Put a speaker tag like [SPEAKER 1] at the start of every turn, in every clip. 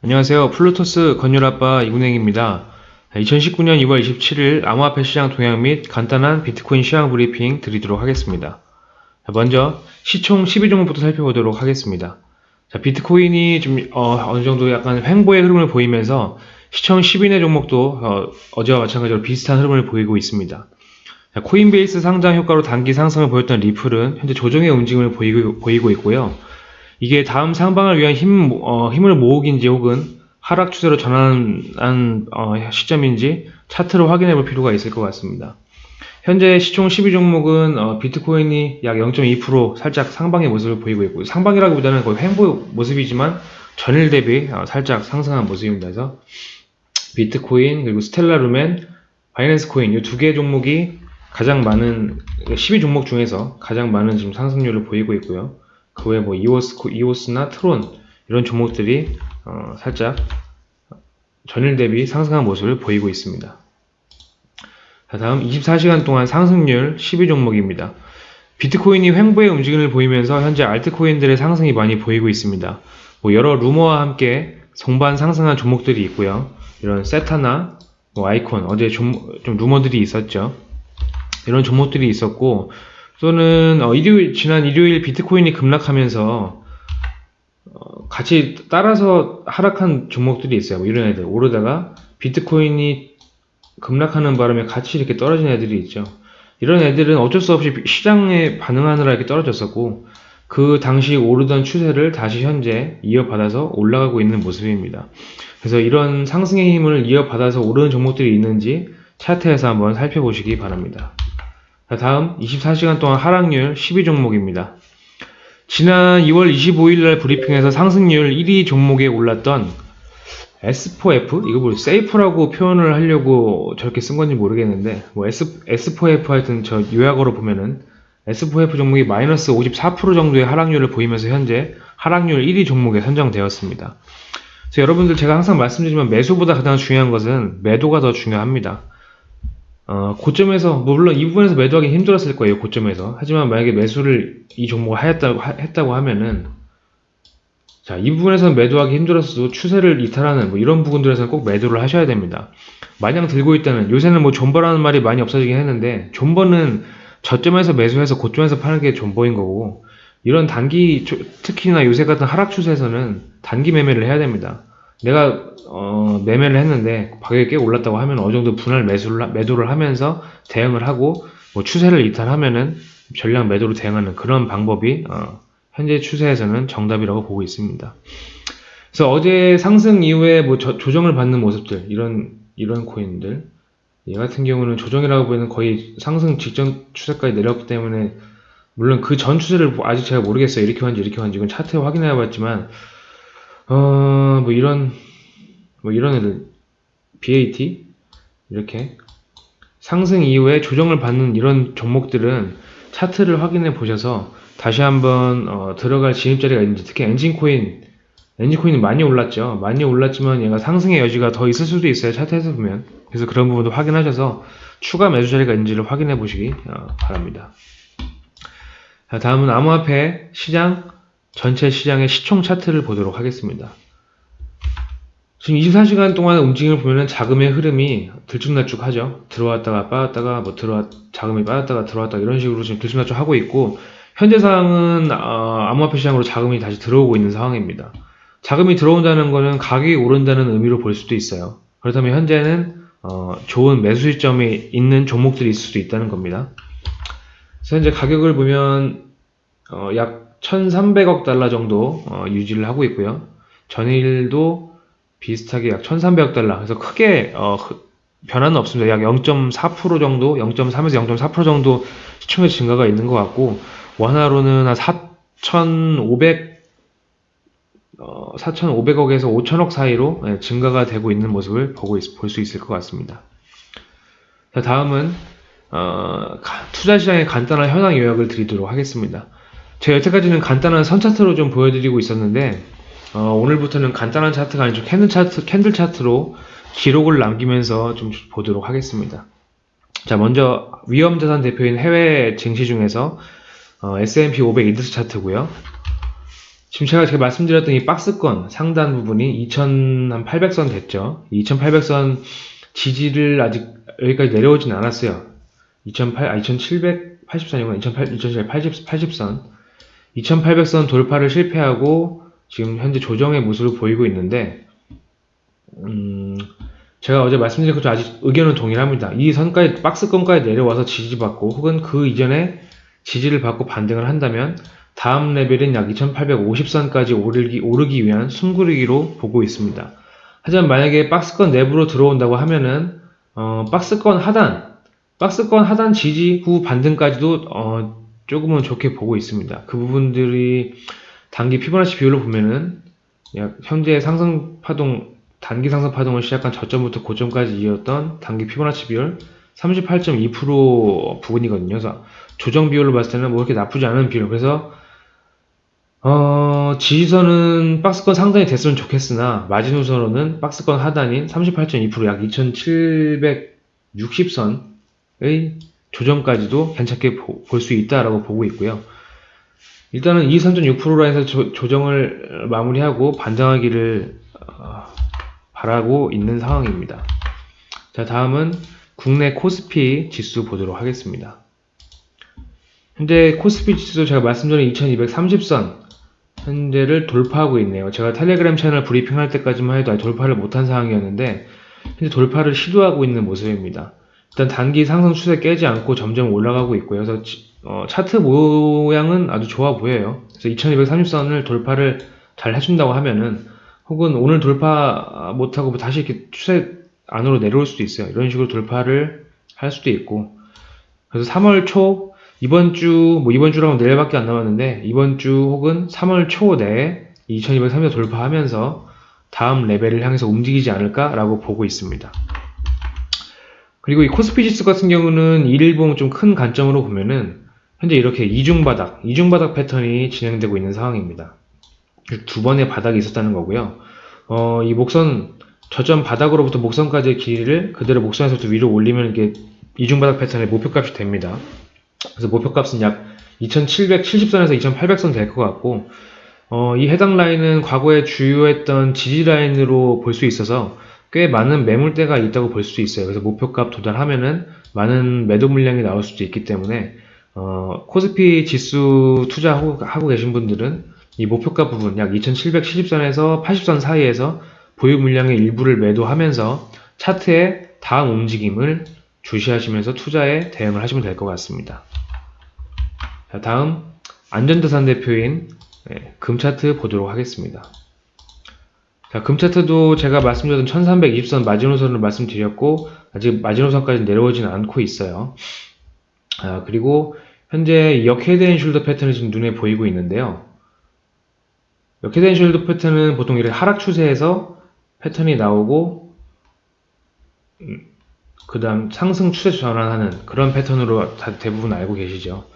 [SPEAKER 1] 안녕하세요. 플루토스 건율아빠 이군행입니다. 2019년 2월 27일 암호화폐 시장 동향 및 간단한 비트코인 시황 브리핑 드리도록 하겠습니다. 자, 먼저 시총 10위 종목부터 살펴보도록 하겠습니다. 자, 비트코인이 좀 어, 느 정도 약간 횡보의 흐름을 보이면서 시총 10위 내 종목도 어, 제와 마찬가지로 비슷한 흐름을 보이고 있습니다. 자, 코인베이스 상장 효과로 단기 상승을 보였던 리플은 현재 조정의 움직임을 보이고, 보이고 있고요. 이게 다음 상방을 위한 힘, 어, 힘을 모으기인지 혹은 하락 추세로 전환한 어, 시점인지 차트로 확인해 볼 필요가 있을 것 같습니다. 현재 시총 12종목은 어, 비트코인이 약 0.2% 살짝 상방의 모습을 보이고 있고 상방이라기보다는 거의 횡보 모습이지만 전일 대비 어, 살짝 상승한 모습입니다. 그래서 비트코인 그리고 스텔라루멘, 바이낸스 코인 이 두 개 종목이 가장 많은 12종목 중에서 가장 많은 지금 상승률을 보이고 있고요. 그 외에 뭐 이오스, 이오스나 트론 이런 종목들이 어, 살짝 전일 대비 상승한 모습을 보이고 있습니다. 자, 다음 24시간 동안 상승률 12종목입니다. 비트코인이 횡보의 움직임을 보이면서 현재 알트코인들의 상승이 많이 보이고 있습니다. 뭐 여러 루머와 함께 성반 상승한 종목들이 있고요. 이런 세타나 뭐 아이콘 어제 좀, 좀 루머들이 있었죠. 이런 종목들이 있었고 또는 어, 일요일 지난 일요일 비트코인이 급락하면서 어, 같이 따라서 하락한 종목들이 있어요. 뭐 이런 애들 오르다가 비트코인이 급락하는 바람에 같이 이렇게 떨어진 애들이 있죠. 이런 애들은 어쩔 수 없이 시장에 반응하느라 이렇게 떨어졌었고 그 당시 오르던 추세를 다시 현재 이어받아서 올라가고 있는 모습입니다. 그래서 이런 상승의 힘을 이어받아서 오르는 종목들이 있는지 차트에서 한번 살펴보시기 바랍니다. 다음 24시간 동안 하락률 12종목입니다. 지난 2월 25일 날 브리핑에서 상승률 1위 종목에 올랐던 S4F? 이거 뭐 세이프라고 표현을 하려고 저렇게 쓴 건지 모르겠는데 뭐 S, S4F 하여튼 저 요약어로 보면은 S4F 종목이 마이너스 54% 정도의 하락률을 보이면서 현재 하락률 1위 종목에 선정되었습니다. 그래서 여러분들 제가 항상 말씀드리지만 매수보다 가장 중요한 것은 매도가 더 중요합니다. 어, 고점에서 뭐 물론 이 부분에서 매도하기 힘들었을 거예요 고점에서. 하지만 만약에 매수를 이 종목을 하였다고, 하, 했다고 하면은 자이 부분에서는 매도하기 힘들었어도 추세를 이탈하는 뭐 이런 부분들에서는 꼭 매도를 하셔야 됩니다. 마냥 들고 있다는 요새는 뭐 존버라는 말이 많이 없어지긴 했는데 존버는 저점에서 매수해서 고점에서 파는 게 존버인 거고 이런 단기 특히나 요새 같은 하락 추세에서는 단기 매매를 해야 됩니다 내가 어, 매매를 했는데 가격이 꽤 올랐다고 하면 어느 정도 분할 매수를 매도를 하면서 대응을 하고 뭐 추세를 이탈하면은 전량 매도로 대응하는 그런 방법이 어, 현재 추세에서는 정답이라고 보고 있습니다. 그래서 어제 상승 이후에 뭐 저, 조정을 받는 모습들 이런 이런 코인들 얘 같은 경우는 조정이라고 보면 거의 상승 직전 추세까지 내렸기 때문에 물론 그 전 추세를 아직 제가 모르겠어요 이렇게 왔는지 이렇게 왔는지 이건 차트에 확인해 봤지만 어, 뭐 이런, 뭐 이런 애들, BAT, 이렇게. 상승 이후에 조정을 받는 이런 종목들은 차트를 확인해 보셔서 다시 한번 어, 들어갈 진입자리가 있는지 특히 엔진코인 엔진코인이 많이 올랐죠. 많이 올랐지만 얘가 상승의 여지가 더 있을 수도 있어요 차트에서 보면. 그래서 그런 부분도 확인하셔서 추가 매수 자리가 있는지를 확인해 보시기 어, 바랍니다. 자, 다음은 암호화폐 시장 전체 시장의 시총 차트를 보도록 하겠습니다. 지금 24시간 동안의 움직임을 보면 자금의 흐름이 들쭉날쭉하죠. 들어왔다가 빠졌다가 뭐 들어왔 자금이 빠졌다가 들어왔다 이런 식으로 지금 들쭉날쭉 하고 있고 현재 상황은 어, 암호화폐 시장으로 자금이 다시 들어오고 있는 상황입니다. 자금이 들어온다는 것은 가격이 오른다는 의미로 볼 수도 있어요. 그렇다면 현재는 어, 좋은 매수 시점이 있는 종목들이 있을 수도 있다는 겁니다. 그래서 현재 가격을 보면 어, 약 1,300억 달러 정도 어, 유지를 하고 있고요. 전일도 비슷하게 약 1,300억 달러. 그래서 크게 어, 변화는 없습니다. 약 0.4% 정도, 0.3에서 0.4% 정도 시총의 증가가 있는 것 같고 원화로는 한 4,500 어, 4,500억에서 5,000억 사이로 예, 증가가 되고 있는 모습을 보고 볼 수 있을 것 같습니다. 자, 다음은 어, 투자 시장의 간단한 현황 요약을 드리도록 하겠습니다. 제가 여태까지는 간단한 선 차트로 좀 보여드리고 있었는데 어, 오늘부터는 간단한 차트가 아니죠 candle 차트, candle 차트로 기록을 남기면서 좀 보도록 하겠습니다. 자 먼저 위험자산 대표인 해외 증시 중에서 어, S&P 500 인덱스 차트고요. 지금 제가 제가 말씀드렸던 이 박스권 상단 부분이 2800선 됐죠. 2800선 지지를 아직 여기까지 내려오진 않았어요. 2008, 아, 2780선이구나. 2780, 80선. 2800선 돌파를 실패하고 지금 현재 조정의 모습을 보이고 있는데, 음, 제가 어제 말씀드린 것처럼 아직 의견은 동일합니다. 이 선까지, 박스권까지 내려와서 지지받고 혹은 그 이전에 지지를 받고 반등을 한다면 다음 레벨인 약 2850선까지 오르기, 오르기 위한 숨고르기로 보고 있습니다. 하지만 만약에 박스권 내부로 들어온다고 하면은 어, 박스권 하단, 박스권 하단 지지 후 반등까지도 어, 조금은 좋게 보고 있습니다. 그 부분들이 단기 피보나치 비율로 보면은 약 현재 상승 파동 단기 상승 파동을 시작한 저점부터 고점까지 이었던 단기 피보나치 비율 38.2% 부분이거든요. 그래서 조정 비율로 봤을 때는 뭐 그렇게 나쁘지 않은 비율. 그래서 어, 지지선은 박스권 상단이 됐으면 좋겠으나 마지노선으로는 박스권 하단인 38.2%약 2760선의 조정까지도 괜찮게 볼 수 있다라고 보고 있고요. 일단은 23.6%라인에서 조정을 마무리하고 반등하기를 어, 바라고 있는 상황입니다. 자, 다음은 국내 코스피 지수 보도록 하겠습니다. 현재 코스피 지수 제가 말씀드린 2230선 현재를 돌파하고 있네요. 제가 텔레그램 채널 브리핑할 때까지만 해도 돌파를 못한 상황이었는데 현재 돌파를 시도하고 있는 모습입니다. 일단 단기 상승 추세 깨지 않고 점점 올라가고 있고요. 그래서 어, 차트 모양은 아주 좋아 보여요. 그래서 2230선을 돌파를 잘 해준다고 하면은 혹은 오늘 돌파 못하고 다시 이렇게 추세 안으로 내려올 수도 있어요. 이런 식으로 돌파를 할 수도 있고 그래서 3월 초 이번 주, 뭐 이번 주라고 내일밖에 안 남았는데 이번 주 혹은 3월 초 내에 2230을 돌파하면서 다음 레벨을 향해서 움직이지 않을까라고 보고 있습니다. 그리고 이 코스피 지수 같은 경우는 일일봉 좀큰 관점으로 보면은 현재 이렇게 이중바닥, 이중바닥 패턴이 진행되고 있는 상황입니다. 두 번의 바닥이 있었다는 거고요. 어, 이 목선, 저점 바닥으로부터 목선까지의 길이를 그대로 목선에서부터 위로 올리면 이게 이중바닥 패턴의 목표값이 됩니다. 그래서 목표값은 약 2770선에서 2800선 될 것 같고 어, 이 해당 라인은 과거에 주요했던 지지 라인으로 볼 수 있어서 꽤 많은 매물대가 있다고 볼 수 있어요. 그래서 목표값 도달하면은 많은 매도 물량이 나올 수도 있기 때문에 어, 코스피 지수 투자하고 하고 계신 분들은 이 목표가 부분 약 2770선에서 80선 사이에서 보유 물량의 일부를 매도하면서 차트의 다음 움직임을 주시하시면서 투자에 대응을 하시면 될 것 같습니다. 자, 다음 안전자산 대표인 네, 금차트 보도록 하겠습니다. 자, 금차트도 제가 말씀드렸던 1320선 마지노선을 말씀드렸고 아직 마지노선까지 내려오지는 않고 있어요. 아, 그리고 현재 역 head and shoulder 패턴이 지금 눈에 보이고 있는데요. 역 head and shoulder 패턴은 보통 이렇게 하락 추세에서 패턴이 나오고 음, 그 다음 상승 추세 전환하는 그런 패턴으로 대부분 알고 계시죠.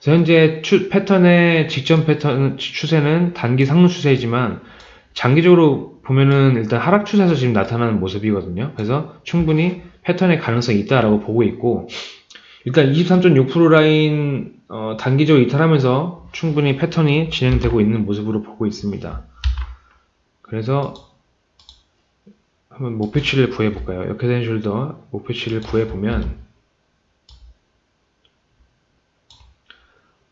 [SPEAKER 1] 현재 추, 패턴의 직전 패턴 추세는 단기 상승 추세이지만 장기적으로 보면은 일단 하락 추세에서 지금 나타나는 모습이거든요. 그래서 충분히 패턴의 가능성이 있다라고 보고 있고 일단 23.6% 라인 어, 단기적으로 이탈하면서 충분히 패턴이 진행되고 있는 모습으로 보고 있습니다. 그래서 한번 목표치를 구해볼까요? 된 숄더 목표치를 구해보면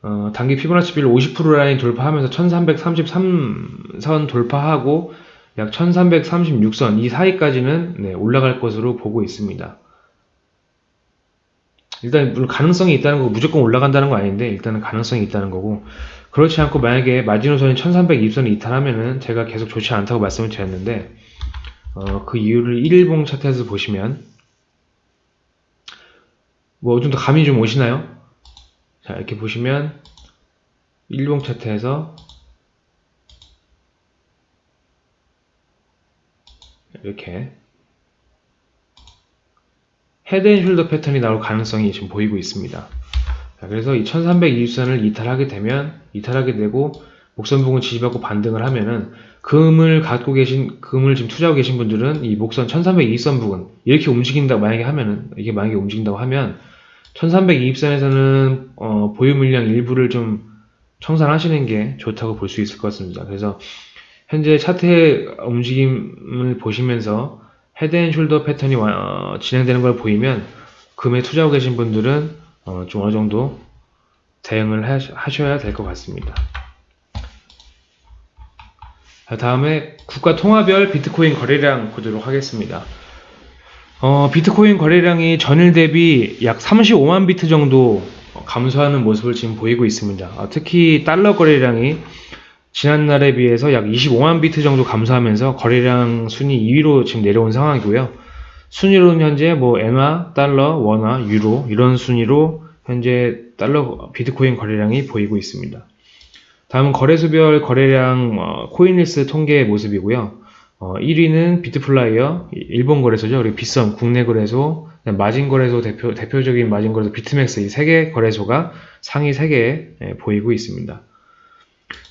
[SPEAKER 1] 어, 단기 피보나치 비율 50% 라인 돌파하면서 1333선 돌파하고 약 1336선 이 사이까지는 네, 올라갈 것으로 보고 있습니다. 일단 물론 가능성이 있다는 거고 무조건 올라간다는 거 아닌데 일단은 가능성이 있다는 거고 그렇지 않고 만약에 마지노선이 1320선이 이탈하면은 제가 계속 좋지 않다고 말씀을 드렸는데 어, 그 이유를 1일봉 차트에서 보시면 뭐 어느 정도 감이 좀 오시나요? 자 이렇게 보시면 일봉 차트에서 이렇게 헤드앤숄더 패턴이 나올 가능성이 지금 보이고 있습니다. 자, 그래서 이 1320선을 이탈하게 되면 이탈하게 되고 목선 부분 지지받고 반등을 하면은 금을 갖고 계신 금을 지금 투자하고 계신 분들은 이 목선 1320선 부분 이렇게 움직인다 만약에 하면은 이게 만약에 움직인다고 하면 1320선에서는 어, 보유 물량 일부를 좀 청산하시는 게 좋다고 볼 수 있을 것 같습니다. 그래서 현재 차트의 움직임을 보시면서 head and shoulder 패턴이 와- 어, 진행되는 걸 보이면 금에 투자하고 계신 분들은 어, 좀 어느 정도 대응을 하셔- 하셔야 될 것 같습니다. 자, 다음에 국가 통화별 비트코인 거래량 보도록 하겠습니다. 어, 비트코인 거래량이 전일 대비 약 35만 비트 정도 감소하는 모습을 지금 보이고 있습니다. 아, 특히 달러 거래량이 지난날에 비해서 약 25만 비트 정도 감소하면서 거래량 순위 2위로 지금 내려온 상황이고요. 순위로는 현재 뭐 엔화, 달러, 원화, 유로 이런 순위로 현재 달러 비트코인 거래량이 보이고 있습니다. 다음은 거래소별 거래량 어, 코인힐스 통계 모습이고요. 어, 1위는 비트플라이어 일본 거래소죠. 그리고 빗썸 국내 거래소, 마진 거래소 대표 대표적인 마진 거래소 비트맥스 이 세 개 거래소가 상위 3개 보이고 있습니다.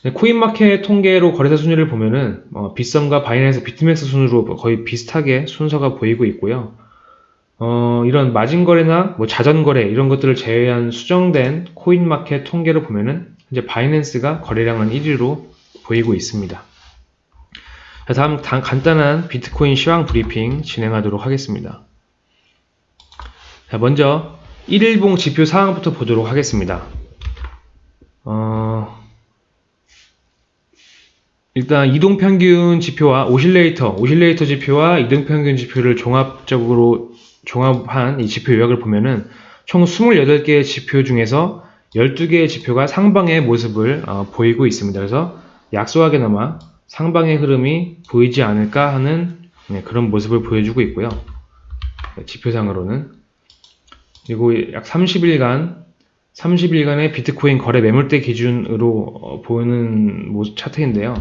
[SPEAKER 1] 네, 코인마켓 통계로 거래소 순위를 보면은 어, 빗썸과 바이낸스 비트맥스 순으로 거의 비슷하게 순서가 보이고 있고요. 어, 이런 마진 거래나 뭐 자전 거래 이런 것들을 제외한 수정된 코인마켓 통계로 보면은 이제 바이낸스가 거래량은 1위로 보이고 있습니다. 자, 다음 단- 간단한 비트코인 시황 브리핑 진행하도록 하겠습니다. 자, 먼저 1일봉 지표 상황부터 보도록 하겠습니다. 어, 일단 이동평균 지표와 오실레이터, 오실레이터 지표와 이동평균 지표를 종합적으로 종합한 이 지표 요약을 보면은 총 28개의 지표 중에서 12개의 지표가 상방의 모습을 어, 보이고 있습니다. 그래서 약소하게나마 상방의 흐름이 보이지 않을까 하는 네, 그런 모습을 보여주고 있고요. 네, 지표상으로는 그리고 약 30일간 30일간의 비트코인 거래 매물대 기준으로 어, 보이는 모습 차트인데요.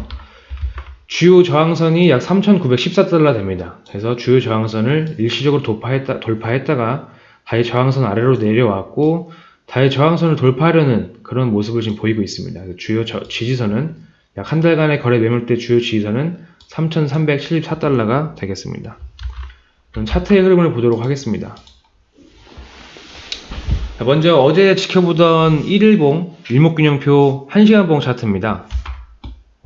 [SPEAKER 1] 주요 저항선이 약 3,914달러 됩니다. 그래서 주요 저항선을 일시적으로 돌파했다, 돌파했다가 다시 저항선 아래로 내려왔고 다시 저항선을 돌파하려는 그런 모습을 지금 보이고 있습니다. 주요 저- 지지선은 약 한 달간의 거래 매물대 주요 지지선은 3,374달러가 되겠습니다. 그럼 차트의 흐름을 보도록 하겠습니다. 자, 먼저 어제 지켜보던 1일봉 일목균형표 1시간봉 차트입니다.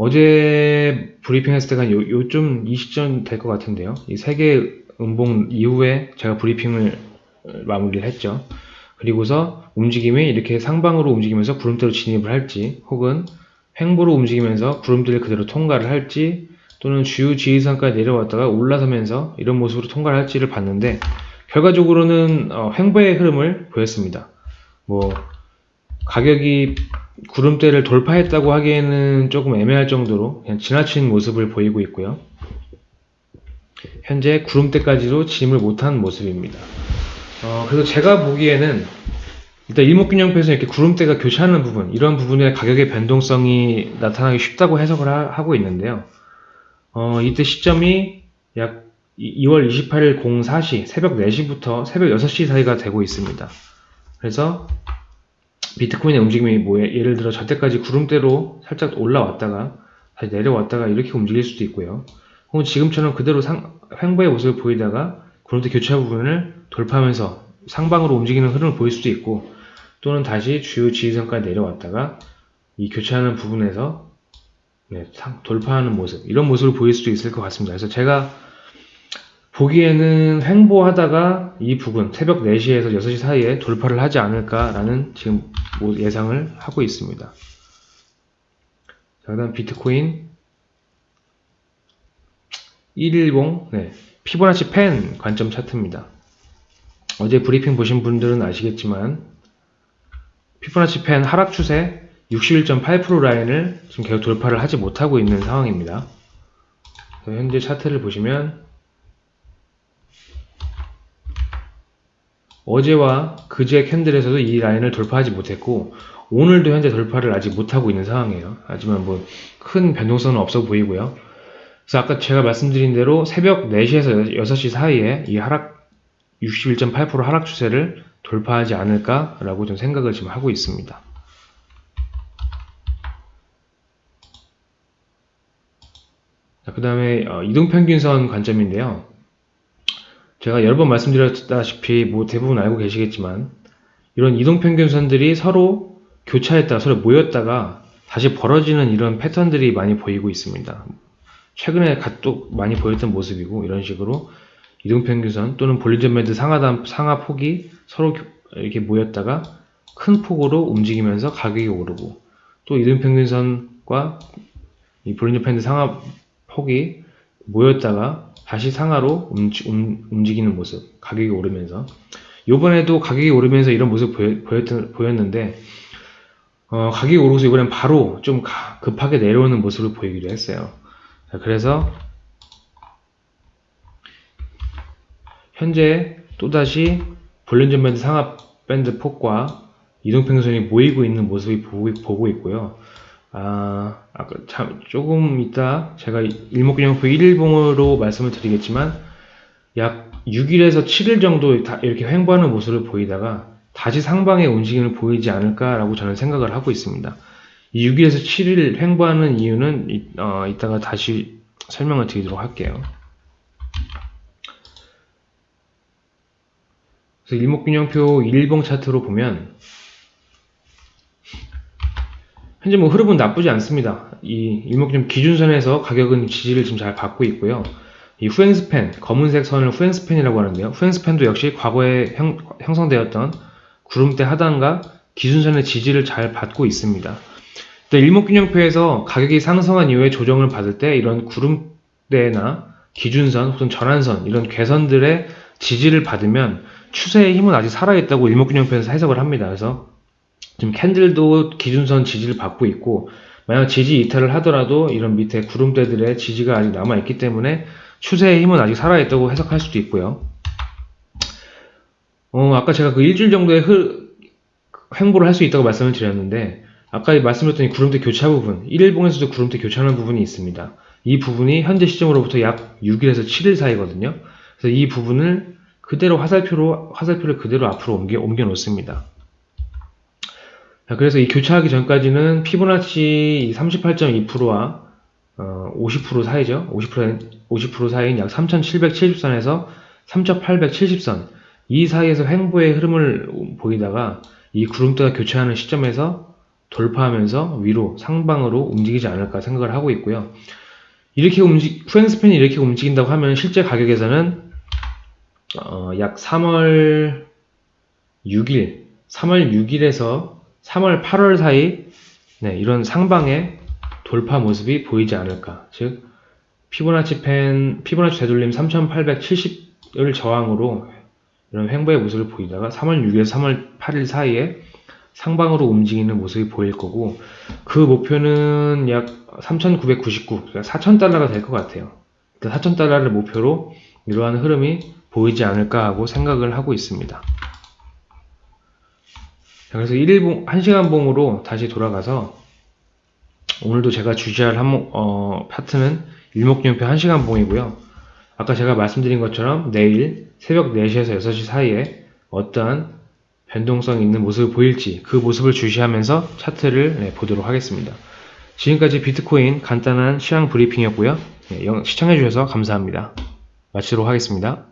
[SPEAKER 1] 어제 브리핑 했을 때가 요, 요쯤 이 시점 될 것 같은데요. 이 세개 음봉 이후에 제가 브리핑을 어, 마무리를 했죠. 그리고서 움직임이 이렇게 상방으로 움직이면서 구름대로 진입을 할지 혹은 횡보로 움직이면서 구름대를 그대로 통과를 할지 또는 주요 지지선까지 내려왔다가 올라서면서 이런 모습으로 통과를 할지를 봤는데 결과적으로는 어, 횡보의 흐름을 보였습니다. 뭐 가격이 구름대를 돌파했다고 하기에는 조금 애매할 정도로 그냥 지나친 모습을 보이고 있고요. 현재 구름대까지도 진입을 못한 모습입니다. 어, 그래서 제가 보기에는 일단 일목균형표에서 이렇게 구름대가 교차하는 부분, 이런 부분에 가격의 변동성이 나타나기 쉽다고 해석을 하, 고 있는데요. 어, 이때 시점이 약 2월 28일 04시, 새벽 4시부터 새벽 6시 사이가 되고 있습니다. 그래서 비트코인의 움직임이 뭐 예- 예를 들어 저때까지 구름대로 살짝 올라왔다가 다시 내려왔다가 이렇게 움직일 수도 있고요. 혹은 지금처럼 그대로 상, 횡보의 모습을 보이다가 구름대 교차 부분을 돌파하면서 상방으로 움직이는 흐름을 보일 수도 있고 또는 다시 주요 지지선까지 내려왔다가 이 교차하는 부분에서 네, 상- 돌파하는 모습 이런 모습을 보일 수도 있을 것 같습니다. 그래서 제가 보기에는 횡보하다가 이 부분 새벽 4시에서 6시 사이에 돌파를 하지 않을까라는 지금 뭐 예상을 하고 있습니다. 자, 그다음 비트코인 1일봉 네, 피보나치 펜 관점 차트입니다. 어제 브리핑 보신 분들은 아시겠지만 피보나치 펜 하락 추세 61.8% 라인을 지금 계속 돌파를 하지 못하고 있는 상황입니다. 현재 차트를 보시면 어제와 그제 candle에서도 이 라인을 돌파하지 못했고 오늘도 현재 돌파를 아직 못하고 있는 상황이에요. 하지만 뭐 큰 변동성은 없어 보이고요. 그래서 아까 제가 말씀드린 대로 새벽 4시에서 6시 사이에 이 하락 61.8% 하락 추세를 돌파하지 않을까라고 좀 생각을 지금 하고 있습니다. 그 다음에 이동평균선 관점인데요. 제가 여러 번 말씀드렸다시피 뭐 대부분 알고 계시겠지만 이런 이동평균선들이 서로 교차했다가 서로 모였다가 다시 벌어지는 이런 패턴들이 많이 보이고 있습니다. 최근에 또 많이 보였던 모습이고 이런 식으로 이동평균선 또는 볼리전 밴드 상하단 상하 폭이 서로 교- 이렇게 모였다가 큰 폭으로 움직이면서 가격이 오르고 또 이동평균선과 이 볼리전 밴드 상하 폭이 모였다가 다시 상하로 움직, 움- 움직 이는 모습 가격이 오르면서 요번에도 가격이 오르면서 이런 모습 보였, 보였, 보였는데 어, 가격이 오르고서 이번엔 바로 좀 가- 급하게 내려오는 모습을 보이기도 했어요. 자, 그래서 현재 또다시 볼렌전 밴드 상압 밴드 폭과 이동평선이 모이고 있는 모습이 보고, 보고 있고요. 아, 아까 참, 조금 이따 제가 일목균형표 1일봉으로 말씀을 드리겠지만 약 6일에서 7일 정도 다 이렇게 횡보하는 모습을 보이다가 다시 상방의 움직임을 보이지 않을까라고 저는 생각을 하고 있습니다. 이 6일에서 7일 횡보하는 이유는 이, 어, 이따가 다시 설명을 드리도록 할게요. 그래서 일목균형표 1일봉 차트로 보면 현재 뭐 흐름은 나쁘지 않습니다. 이 일목균형 기준선에서 가격은 지지를 지금 잘 받고 있고요. 이 후행스팬, 검은색 선을 후행스팬이라고 하는데요. 후행스팬도 역시 과거에 형, 형성되었던 구름대 하단과 기준선의 지지를 잘 받고 있습니다. 또 일목균형표에서 가격이 상승한 이후에 조정을 받을 때 이런 구름대나 기준선 혹은 전환선 이런 괴선들의 지지를 받으면 추세의 힘은 아직 살아있다고 일목균형표에서 해석을 합니다. 그래서 지금 캔들도 기준선 지지를 받고 있고 만약 지지 이탈을 하더라도 이런 밑에 구름대들의 지지가 아직 남아있기 때문에 추세의 힘은 아직 살아있다고 해석할 수도 있고요. 어, 아까 제가 그 일주일 정도의 흐, 횡보를 할 수 있다고 말씀을 드렸는데 아까 말씀드렸던 이 구름대 교차 부분 1일봉에서도 구름대 교차하는 부분이 있습니다. 이 부분이 현재 시점으로부터 약 6일에서 7일 사이거든요. 그래서 이 부분을 그대로 화살표로 화살표를 그대로 앞으로 옮겨 옮겨 놓습니다. 자, 그래서 이 교차하기 전까지는 피보나치 38.2%와 어, 50% 사이죠. 50% 50% 사이인 약 3,770선에서 3,870선 이 사이에서 횡보의 흐름을 보이다가 이 구름대가 교차하는 시점에서 돌파하면서 위로 상방으로 움직이지 않을까 생각을 하고 있고요. 이렇게 움직 후행스팬이 이렇게 움직인다고 하면 실제 가격에서는 어, 약 3월 6일, 3월 6일에서 3월 8월 사이 네, 이런 상방의 돌파 모습이 보이지 않을까. 즉 피보나치 펜, 피보나치 되돌림 3870을 저항으로 이런 횡보의 모습을 보이다가 3월 6일에서 3월 8일 사이에 상방으로 움직이는 모습이 보일 거고 그 목표는 약 3,999, 그러니까 4,000달러가 될 것 같아요. 4,000달러를 목표로 이러한 흐름이 보이지 않을까 하고 생각을 하고 있습니다. 자, 그래서 1일봉, 1시간 봉으로 다시 돌아가서 오늘도 제가 주시할 항목, 어, 파트는 일목균표 1시간 봉이고요. 아까 제가 말씀드린 것처럼 내일 새벽 4시에서 6시 사이에 어떠한 변동성 있는 모습을 보일지 그 모습을 주시하면서 차트를 네, 보도록 하겠습니다. 지금까지 비트코인 간단한 시황 브리핑이었고요. 네, 영- 시청해주셔서 감사합니다. 마치도록 하겠습니다.